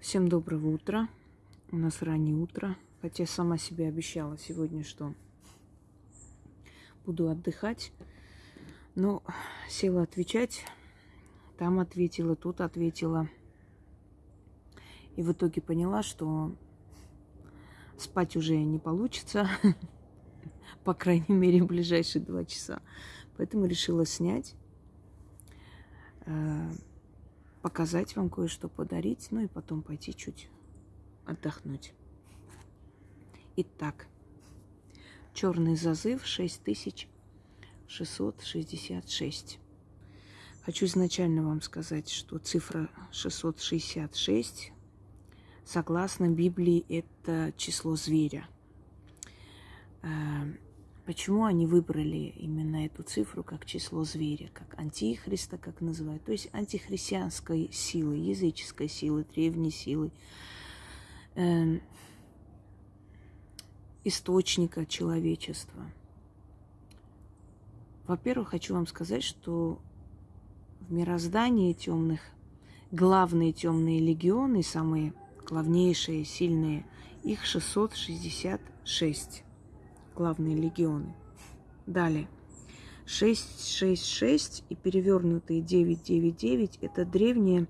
Всем доброго утра. У нас раннее утро. Хотя сама себе обещала сегодня, что буду отдыхать. Но села отвечать. Там ответила, тут ответила. И в итоге поняла, что спать уже не получится. По крайней мере, в ближайшие два часа. Поэтому решила снять э, показать вам кое-что, подарить, ну и потом пойти чуть отдохнуть. Итак, черный зазыв 6666. Хочу изначально вам сказать, что цифра 666, согласно Библии, это число зверя. Почему они выбрали именно эту цифру как число зверя, как антихриста, как называют? То есть антихристианской силы, языческой силы, древней силы, э, источника человечества. Во-первых, хочу вам сказать, что в мироздании темных главные темные легионы, самые главнейшие, сильные, их 666 главные легионы. Далее. 666 и перевернутые 999 это древнее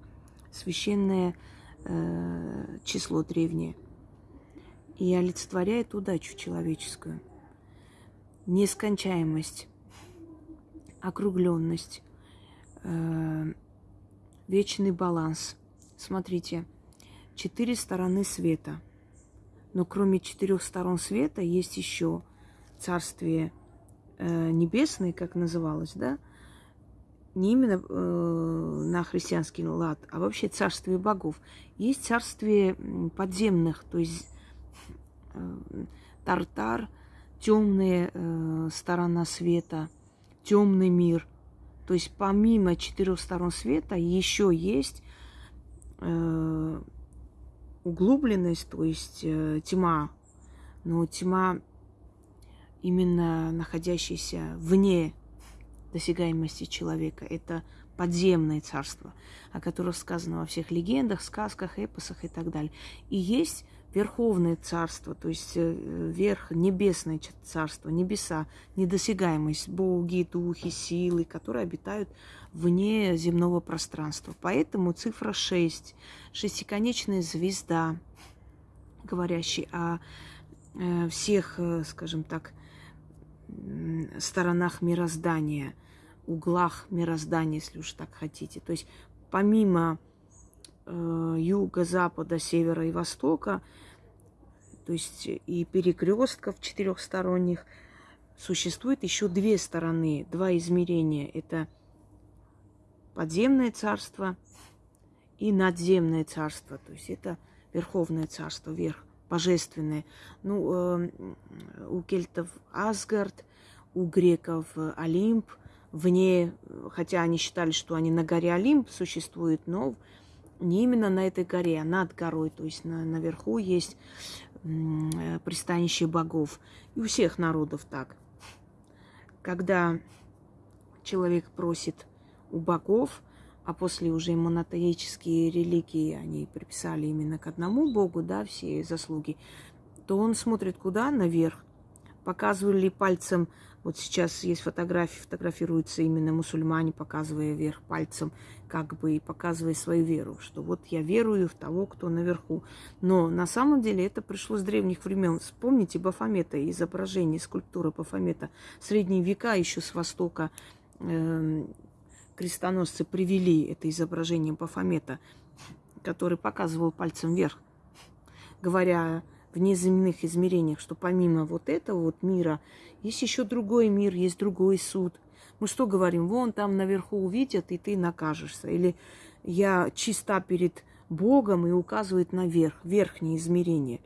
священное э, число древнее. И олицетворяет удачу человеческую. Нескончаемость, округленность, э, вечный баланс. Смотрите, четыре стороны света. Но кроме четырех сторон света есть еще царствие э, небесное, как называлось, да, не именно э, на христианский лад, а вообще царствие богов. Есть царствие подземных, то есть э, Тартар, темная э, сторона света, темный мир. То есть помимо четырех сторон света еще есть э, углубленность, то есть э, тьма. Но тьма именно находящийся вне досягаемости человека. Это подземное царство, о котором сказано во всех легендах, сказках, эпосах и так далее. И есть верховное царство, то есть э, верх, небесное царство, небеса, недосягаемость, боги, духи, силы, которые обитают вне земного пространства. Поэтому цифра 6, шестиконечная звезда, говорящая о э, всех, э, скажем так, сторонах мироздания, углах мироздания, если уж так хотите. То есть помимо э, юга, запада, севера и востока, то есть и перекрестков четырехсторонних, существует еще две стороны, два измерения. Это подземное царство и надземное царство. То есть это верховное царство, верх божественные. Ну, э, у кельтов Асгард, у греков Олимп, вне, хотя они считали, что они на горе Олимп существуют, но не именно на этой горе, а над горой, то есть на, наверху есть э, пристанище богов. И у всех народов так. Когда человек просит у богов, а после уже монотеические религии, они приписали именно к одному богу, да, все заслуги, то он смотрит куда? Наверх. Показывали пальцем, вот сейчас есть фотографии, фотографируются именно мусульмане, показывая вверх пальцем, как бы и показывая свою веру, что вот я верую в того, кто наверху. Но на самом деле это пришло с древних времен. Вспомните Бафомета, изображение, скульптура Бафомета. Средние века еще с востока эм, крестоносцы привели это изображение Бафомета, который показывал пальцем вверх, говоря в неземных измерениях, что помимо вот этого вот мира есть еще другой мир, есть другой суд. Мы что говорим? Вон там наверху увидят, и ты накажешься. Или я чиста перед Богом и указывает наверх, верхнее измерение.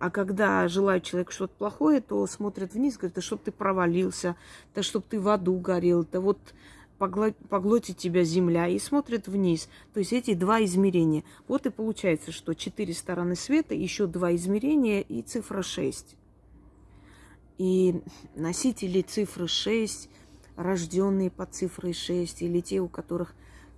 А когда желают человеку что-то плохое, то смотрят вниз, говорят, да чтоб ты провалился, да чтоб ты в аду горел, да вот поглотит тебя земля и смотрит вниз. То есть эти два измерения. Вот и получается, что четыре стороны света, еще два измерения и цифра 6. И носители цифры 6, рожденные под цифрой 6, или те, у которых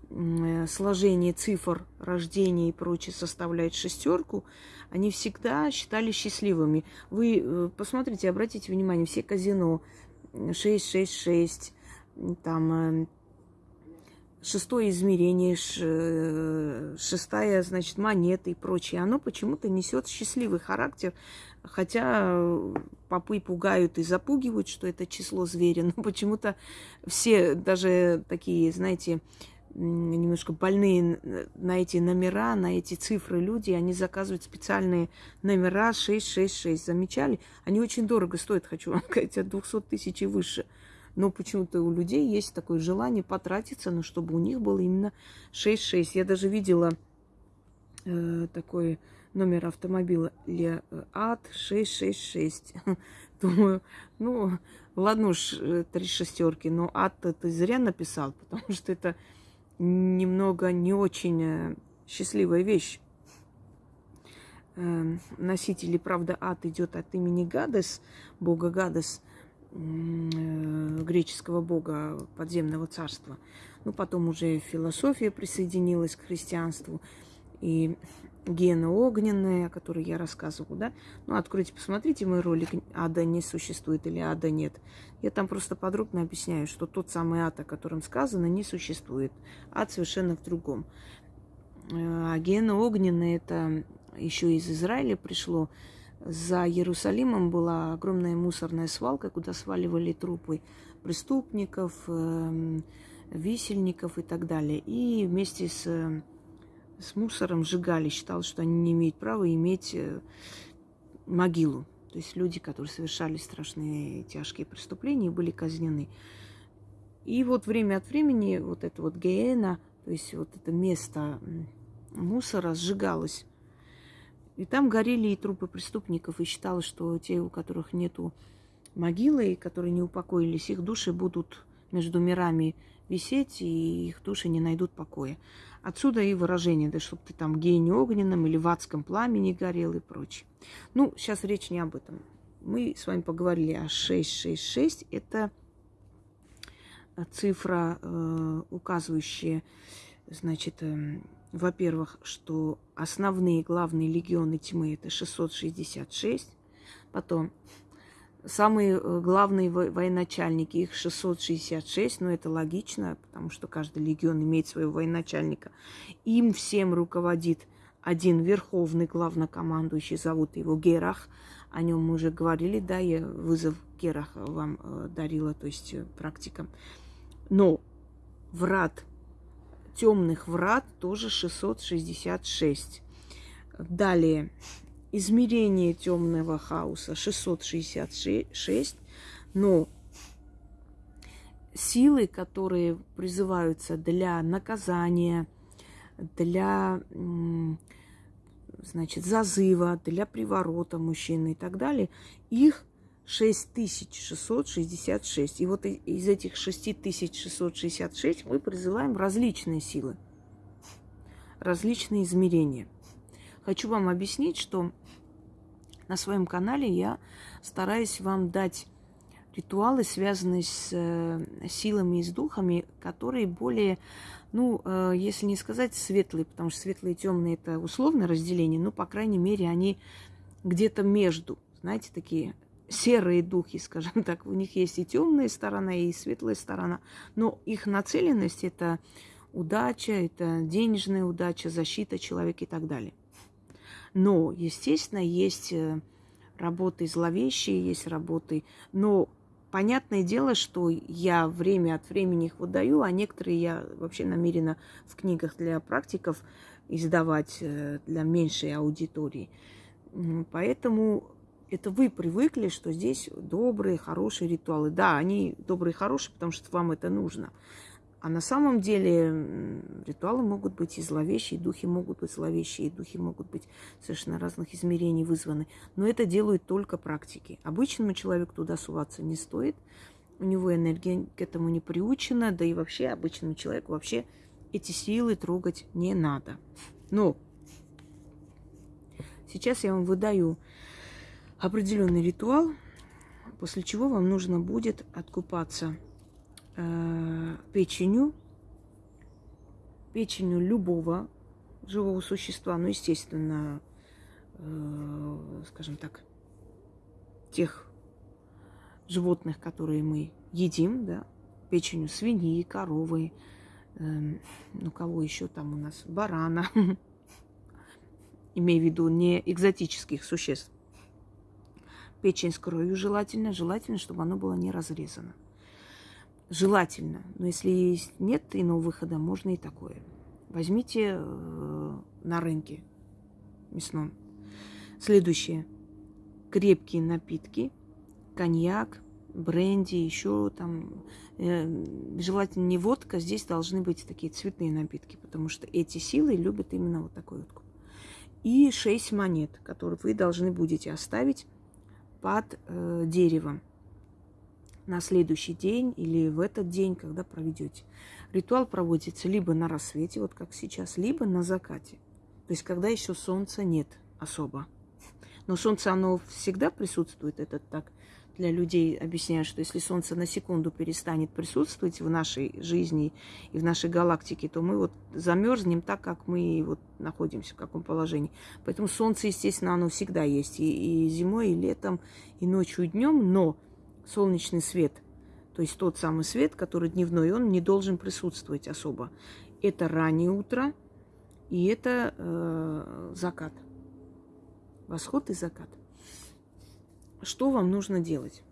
э, сложение цифр рождения и прочее составляет шестерку, они всегда считали счастливыми. Вы э, посмотрите, обратите внимание, все казино 666, там шестое измерение, шестая, значит, монета и прочее, оно почему-то несет счастливый характер, хотя попы пугают и запугивают, что это число зверя, но почему-то все, даже такие, знаете, немножко больные на эти номера, на эти цифры люди, они заказывают специальные номера 666. Замечали? Они очень дорого стоят, хочу вам сказать, от 200 тысяч и выше. Но почему-то у людей есть такое желание потратиться, но чтобы у них было именно 6-6. Я даже видела э, такой номер автомобиля э, АД 666. Думаю, ну, ладно уж, э, три шестерки, но ад ты зря написал, потому что это немного не очень э, счастливая вещь. Эм, носители, правда, ад идет от имени Гадес, бога Гадес – Э, греческого бога подземного царства. Ну, потом уже философия присоединилась к христианству. И гена огненная, о которой я рассказывала, да. Ну, откройте, посмотрите мой ролик «Ада не существует» или «Ада нет». Я там просто подробно объясняю, что тот самый ад, о котором сказано, не существует. Ад совершенно в другом. Э, а гена огненная – это еще из Израиля пришло, за Иерусалимом была огромная мусорная свалка, куда сваливали трупы преступников, эм, висельников и так далее. И вместе с, с мусором сжигали. Считал, что они не имеют права иметь э, могилу. То есть люди, которые совершали страшные тяжкие преступления, были казнены. И вот время от времени вот это вот геена, то есть вот это место мусора сжигалось. И там горели и трупы преступников, и считалось, что те, у которых нету могилы, которые не упокоились, их души будут между мирами висеть, и их души не найдут покоя. Отсюда и выражение, да, чтобы ты там гений огненном или в адском пламени горел и прочее. Ну, сейчас речь не об этом. Мы с вами поговорили о 666. Это цифра, э, указывающая, значит, э, во-первых, что основные главные легионы тьмы это 666, потом самые э, главные военачальники, их 666, но это логично, потому что каждый легион имеет своего военачальника. Им всем руководит один верховный главнокомандующий, зовут его Герах. О нем мы уже говорили, да, я вызов Гераха вам э, дарила, то есть э, практика. Но врат темных врат тоже 666. Далее, измерение темного хаоса 666, но силы, которые призываются для наказания, для значит, зазыва, для приворота мужчины и так далее, их 6666. И вот из этих 6666 мы призываем различные силы, различные измерения. Хочу вам объяснить, что на своем канале я стараюсь вам дать ритуалы, связанные с э, силами и с духами, которые более, ну, э, если не сказать светлые, потому что светлые и темные это условное разделение, но, по крайней мере, они где-то между, знаете, такие серые духи, скажем так. У них есть и темная сторона, и светлая сторона. Но их нацеленность это удача, это денежная удача, защита человека и так далее. Но, естественно, есть э, работы зловещие, есть работы. Но понятное дело, что я время от времени их выдаю, а некоторые я вообще намерена в книгах для практиков издавать э, для меньшей аудитории. Поэтому это вы привыкли, что здесь добрые, хорошие ритуалы. Да, они добрые хорошие, потому что вам это нужно. А на самом деле ритуалы могут быть и зловещие, и духи могут быть зловещие, и духи могут быть совершенно разных измерений вызваны. Но это делают только практики. Обычному человеку туда суваться не стоит. У него энергия к этому не приучена, да и вообще обычному человеку вообще эти силы трогать не надо. Но сейчас я вам выдаю определенный ритуал, после чего вам нужно будет откупаться печенью печенью любого живого существа, ну, естественно, э, скажем так, тех животных, которые мы едим, да, печенью свиньи, коровы, э, ну, кого еще там у нас, барана, имею в виду не экзотических существ. Печень с кровью желательно, желательно, чтобы оно было не разрезано. Желательно. Но если нет иного выхода, можно и такое. Возьмите э, на рынке мясном. Следующее. Крепкие напитки. Коньяк, бренди, еще там. Э, желательно не водка. Здесь должны быть такие цветные напитки, потому что эти силы любят именно вот такой вот. И шесть монет, которые вы должны будете оставить под э, деревом на следующий день или в этот день, когда проведете. Ритуал проводится либо на рассвете, вот как сейчас, либо на закате. То есть, когда еще солнца нет особо. Но солнце, оно всегда присутствует, это так для людей объясняю, что если Солнце на секунду перестанет присутствовать в нашей жизни и в нашей галактике, то мы вот замерзнем так, как мы вот находимся, в каком положении. Поэтому Солнце, естественно, оно всегда есть и, и зимой, и летом, и ночью, и днем, но солнечный свет, то есть тот самый свет, который дневной, он не должен присутствовать особо. Это раннее утро, и это э, закат. Восход и закат. Что вам нужно делать?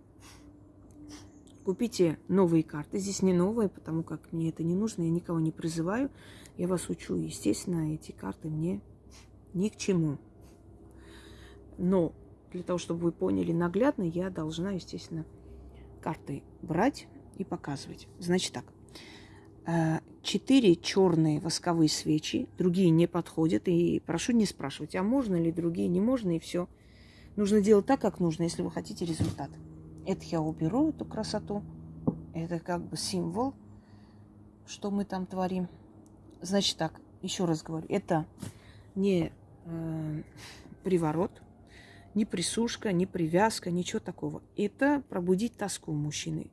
Купите новые карты. Здесь не новые, потому как мне это не нужно, я никого не призываю. Я вас учу. Естественно, эти карты мне ни к чему. Но для того, чтобы вы поняли наглядно, я должна, естественно, карты брать и показывать. Значит так. Э, четыре черные восковые свечи, другие не подходят. И прошу не спрашивать, а можно ли другие, не можно, и все. Нужно делать так, как нужно, если вы хотите результат. Это я уберу, эту красоту. Это как бы символ, что мы там творим. Значит так, еще раз говорю, это не э, приворот, не присушка, не привязка, ничего такого. Это пробудить тоску мужчины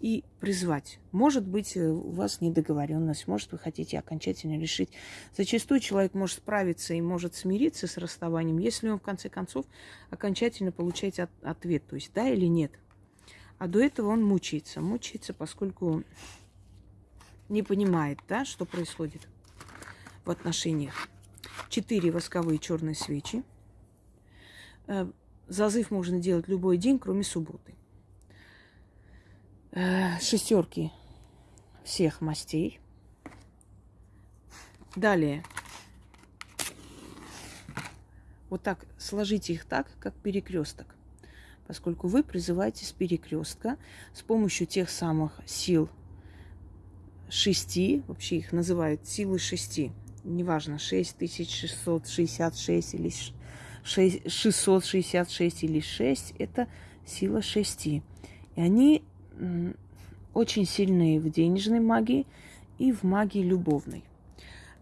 и призвать. Может быть, э, у вас недоговоренность, может, вы хотите окончательно решить. Зачастую человек может справиться и может смириться с расставанием, если он, в конце концов, окончательно получает от, ответ, то есть да или нет. А до этого он мучается. Мучается, поскольку не понимает, да, что происходит в отношениях. Четыре восковые черные свечи. Э, зазыв можно делать любой день, кроме субботы. Э, шестерки всех мастей. Далее. Вот так сложите их так, как перекресток. Поскольку вы призываете с перекрестка с помощью тех самых сил шести, вообще их называют силы шести, неважно, 6666 или 666 или 6, это сила шести. И они очень сильные в денежной магии и в магии любовной.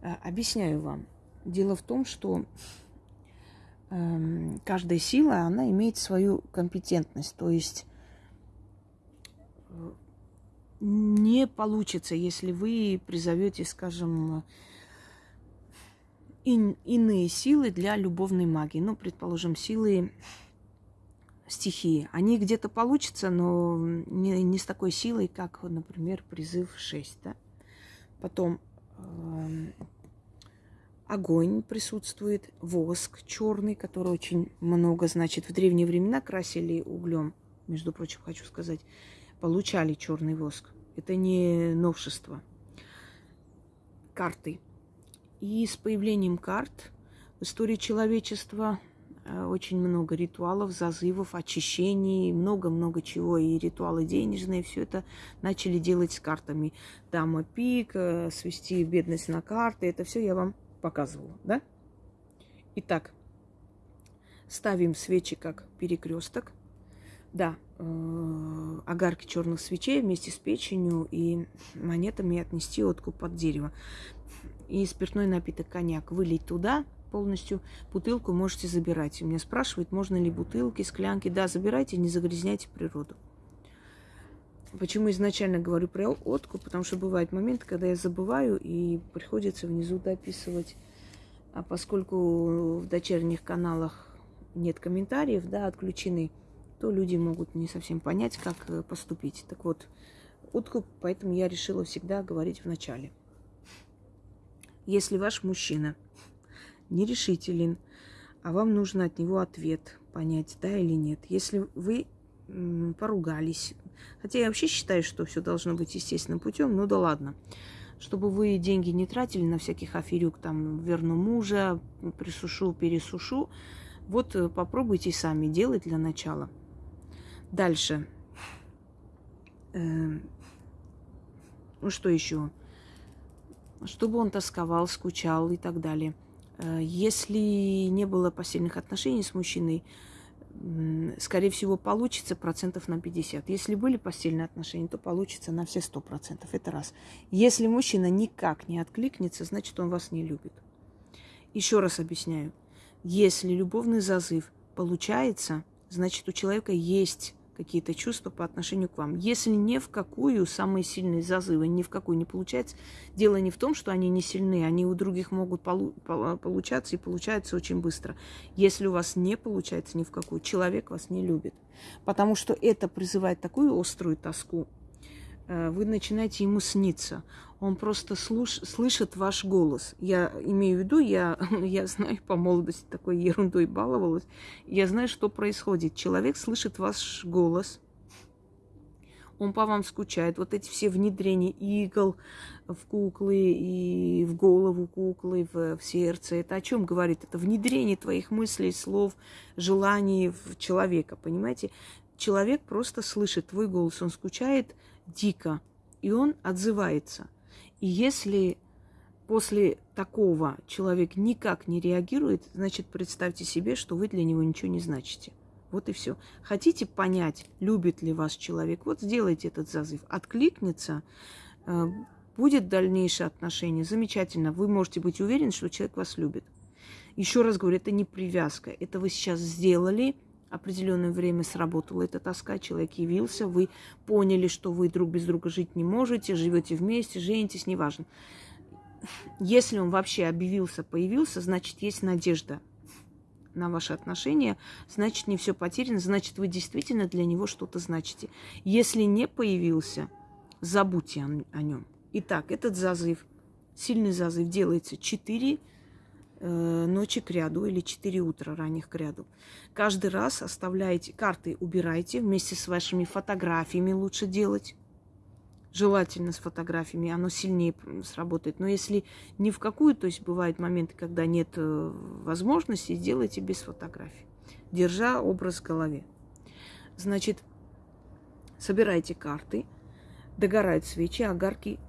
Э, объясняю вам. Дело в том, что эм, каждая сила, она имеет свою компетентность. То есть э, не получится, если вы призовете, скажем, ин, иные силы для любовной магии. Ну, предположим, силы стихии. Они где-то получатся, но не, не с такой силой, как, например, призыв 6. Да? Потом э, огонь присутствует, воск черный, который очень много, значит, в древние времена красили углем, между прочим, хочу сказать, получали черный воск. Это не новшество. Карты. И с появлением карт в истории человечества Э, очень много ритуалов, зазывов, очищений, много-много чего. И ритуалы денежные, все это начали делать с картами. Дама пик, э, свести бедность на карты, это все я вам показывала, да? Итак, ставим свечи как перекресток. Да, э, огарки черных свечей вместе с печенью и монетами отнести откуп под дерево. И спиртной напиток коньяк вылить туда – полностью. Бутылку можете забирать. Меня спрашивают, можно ли бутылки, склянки. Да, забирайте, не загрязняйте природу. Почему изначально говорю про откуп? Потому что бывают моменты, когда я забываю и приходится внизу дописывать. А поскольку в дочерних каналах нет комментариев, да, отключены, то люди могут не совсем понять, как э, поступить. Так вот, откуп, поэтому я решила всегда говорить в начале. Если ваш мужчина нерешителен, а вам нужно от него ответ понять, да или нет. Если вы поругались, хотя я вообще считаю, что все должно быть естественным путем, ну да ладно. Чтобы вы деньги не тратили на всяких аферюк, там, верну мужа, присушу, пересушу, вот э, попробуйте сами делать для начала. Дальше. Эм, ну что еще? Чтобы он тосковал, скучал и так далее – Э, если не было постельных отношений с мужчиной, скорее всего, получится процентов на 50. Если были постельные отношения, то получится на все 100%. Это раз. Если мужчина никак не откликнется, значит, он вас не любит. Еще раз объясняю. Если любовный зазыв получается, значит, у человека есть какие-то чувства по отношению к вам. Если ни в какую самые сильные зазывы, ни в какую не получается, дело не в том, что они не сильны, они у других могут полу- получаться и получаются очень быстро. Если у вас не получается ни в какую, человек вас не любит. Потому что это призывает такую острую тоску, Э, вы начинаете ему сниться. Он просто слуш, слышит ваш голос. Я имею в виду, я, я знаю, по молодости такой ерундой баловалась. Я знаю, что происходит. Человек слышит ваш голос, он по вам скучает. Вот эти все внедрения игл в куклы и в голову куклы, в, в сердце. Это о чем говорит? Это внедрение твоих мыслей, слов, желаний в человека, понимаете? Человек просто слышит твой голос, он скучает дико, и он отзывается. И если после такого человек никак не реагирует, значит, представьте себе, что вы для него ничего не значите. Вот и все. Хотите понять, любит ли вас человек, вот сделайте этот зазыв. Откликнется, э, будет дальнейшее отношение, замечательно. Вы можете быть уверены, что человек вас любит. Еще раз говорю, это не привязка. Это вы сейчас сделали – определенное время сработала эта тоска, человек явился, вы поняли, что вы друг без друга жить не можете, живете вместе, женитесь, неважно. Если он вообще объявился, появился, значит, есть надежда на ваши отношения, значит, не все потеряно, значит, вы действительно для него что-то значите. Если не появился, забудьте о, нем. Итак, этот зазыв, сильный зазыв делается 4 Э, ночи к ряду или 4 утра ранних к ряду. Каждый раз оставляете, карты убирайте вместе с вашими фотографиями лучше делать. Желательно с фотографиями, оно сильнее сработает. Но если ни в какую, то есть бывают моменты, когда нет э, возможности, сделайте без фотографий, держа образ в голове. Значит, собирайте карты – Догорают свечи, огарки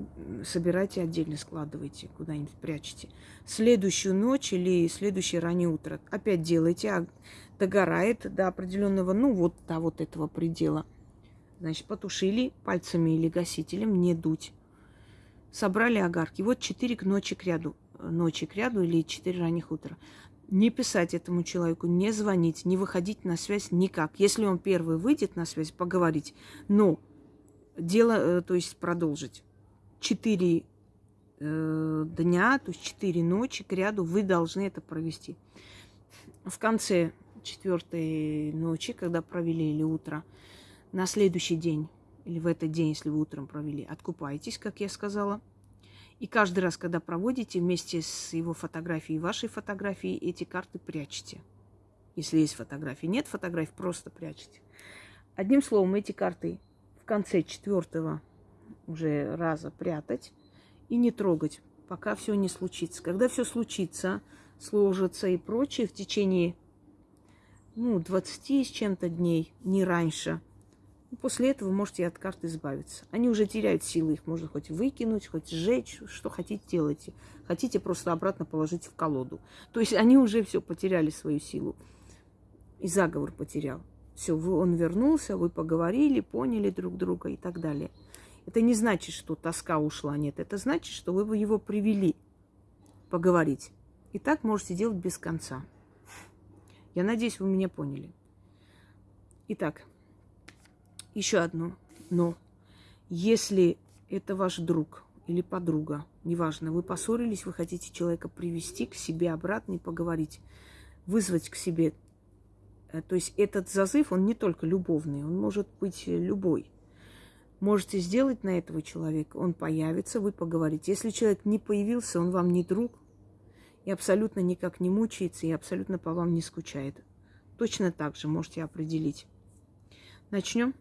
собирайте отдельно, складывайте, куда-нибудь прячете. Следующую ночь или следующее раннее утро опять делайте, а догорает до определенного, ну вот до вот этого предела. Значит, потушили пальцами или гасителем, не дуть. Собрали огарки. Вот четыре к ночи к ряду. Ночи к ряду или четыре ранних утра. Не писать этому человеку, не звонить, не выходить на связь никак. Если он первый выйдет на связь, поговорить. Но дело, э, то есть продолжить. Четыре э, дня, то есть четыре ночи к ряду вы должны это провести. В конце четвертой ночи, когда провели или утро, на следующий день или в этот день, если вы утром провели, откупайтесь, как я сказала. И каждый раз, когда проводите, вместе с его фотографией и вашей фотографией, эти карты прячете. Если есть фотографии. Нет фотографий, просто прячете. Одним словом, эти карты конце четвертого уже раза прятать и не трогать, пока все не случится. Когда все случится, сложится и прочее в течение ну, 20 с чем-то дней, не раньше. После этого можете от карт избавиться. Они уже теряют силы, их можно хоть выкинуть, хоть сжечь, что хотите делайте. Хотите просто обратно положить в колоду. То есть они уже все потеряли свою силу. И заговор потерял. Все, он вернулся, вы поговорили, поняли друг друга и так далее. Это не значит, что тоска ушла, нет. Это значит, что вы его привели поговорить. И так можете делать без конца. Я надеюсь, вы меня поняли. Итак, еще одно но. Если это ваш друг или подруга, неважно, вы поссорились, вы хотите человека привести к себе обратно и поговорить, вызвать к себе. Э, то есть этот зазыв, он не только любовный, он может быть любой. Можете сделать на этого человека, он появится, вы поговорите. Если человек не появился, он вам не друг, и абсолютно никак не мучается, и абсолютно по вам не скучает. Точно так же можете определить. Начнем.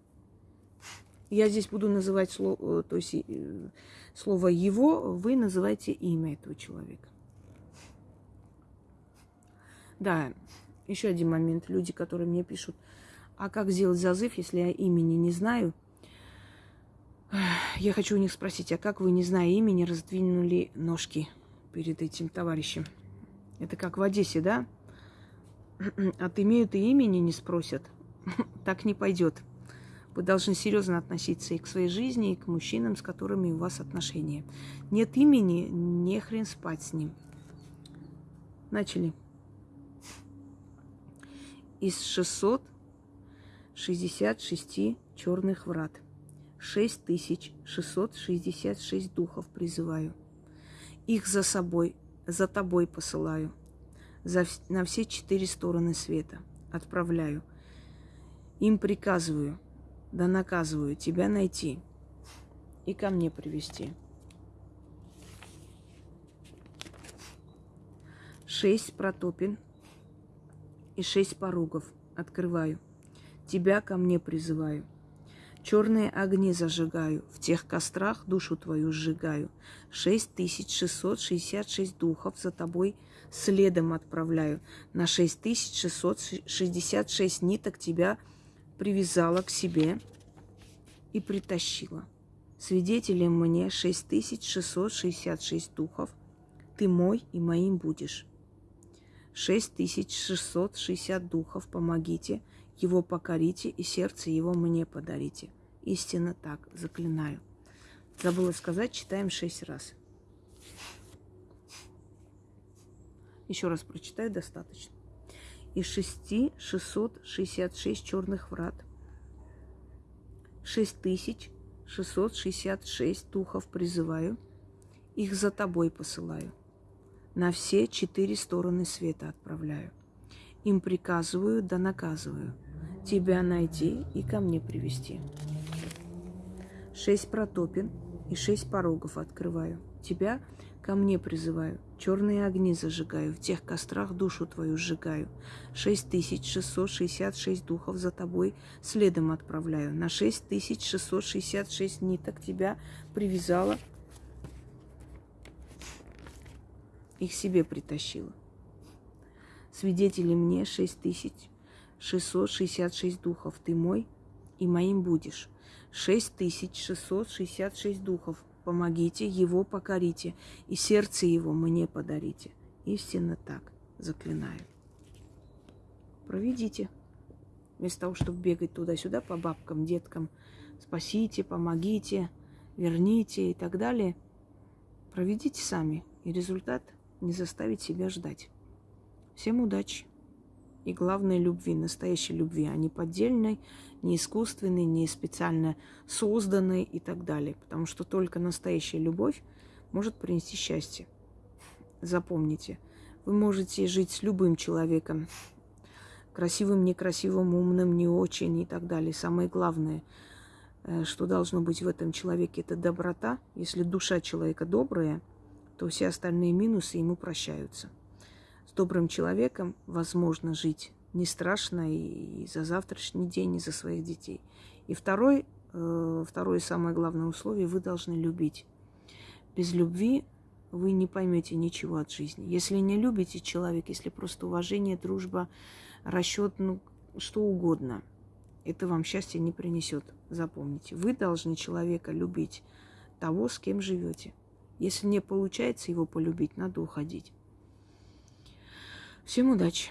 Я здесь буду называть слово, э, то есть э, слово его, вы называете имя этого человека. Да, еще один момент. Люди, которые мне пишут, а как сделать зазыв, если я имени не знаю? Я хочу у них спросить, а как вы, не зная имени, раздвинули ножки перед этим товарищем? Это как в Одессе, да? От имеют и имени не спросят. Так не пойдет. Вы должны серьезно относиться и к своей жизни, и к мужчинам, с которыми у вас отношения. Нет имени, не хрен спать с ним. Начали. Из 666 черных врат 6666 духов призываю. Их за собой, за тобой посылаю. За, на все четыре стороны света отправляю. Им приказываю – да наказываю тебя найти и ко мне привести. Шесть протопин и шесть поругов открываю. Тебя ко мне призываю. Черные огни зажигаю, в тех кострах душу твою сжигаю. Шесть тысяч шестьсот шестьдесят шесть духов за тобой следом отправляю. На шесть тысяч шестьсот шестьдесят шесть ниток тебя привязала к себе и притащила. Свидетелем мне 6666 духов. Ты мой и моим будешь. 6660 духов помогите, его покорите и сердце его мне подарите. Истинно так, заклинаю. Забыла сказать, читаем шесть раз. Еще раз прочитаю, достаточно из шести шестьсот шестьдесят шесть черных врат, шесть тысяч шестьсот шестьдесят шесть духов призываю, их за тобой посылаю, на все четыре стороны света отправляю. Им приказываю да наказываю, тебя найти и ко мне привести. Шесть протопин и шесть порогов открываю, тебя ко мне призываю, Черные огни зажигаю, в тех кострах душу твою сжигаю. Шесть тысяч шестьсот шестьдесят шесть духов за тобой следом отправляю. На шесть тысяч шестьсот шестьдесят шесть ниток тебя привязала, их себе притащила. Свидетели мне шесть тысяч шестьсот шестьдесят шесть духов. Ты мой и моим будешь. Шесть тысяч шестьсот шестьдесят шесть духов помогите, его покорите, и сердце его мне подарите. Истинно так, заклинаю. Проведите. Вместо того, чтобы бегать туда-сюда по бабкам, деткам, спасите, помогите, верните и так далее, проведите сами, и результат не заставит себя ждать. Всем удачи! И главной любви, настоящей любви, а не поддельной, не искусственный, не специально созданный и так далее. Потому что только настоящая любовь может принести счастье. Запомните, вы можете жить с любым человеком, красивым, некрасивым, умным, не очень и так далее. Самое главное, э, что должно быть в этом человеке, это доброта. Если душа человека добрая, то все остальные минусы ему прощаются. С добрым человеком возможно жить не страшно и за завтрашний день, и за своих детей. И второй, э, второе самое главное условие, вы должны любить. Без любви вы не поймете ничего от жизни. Если не любите человека, если просто уважение, дружба, расчет, ну, что угодно, это вам счастье не принесет. Запомните, вы должны человека любить того, с кем живете. Если не получается его полюбить, надо уходить. Всем удачи!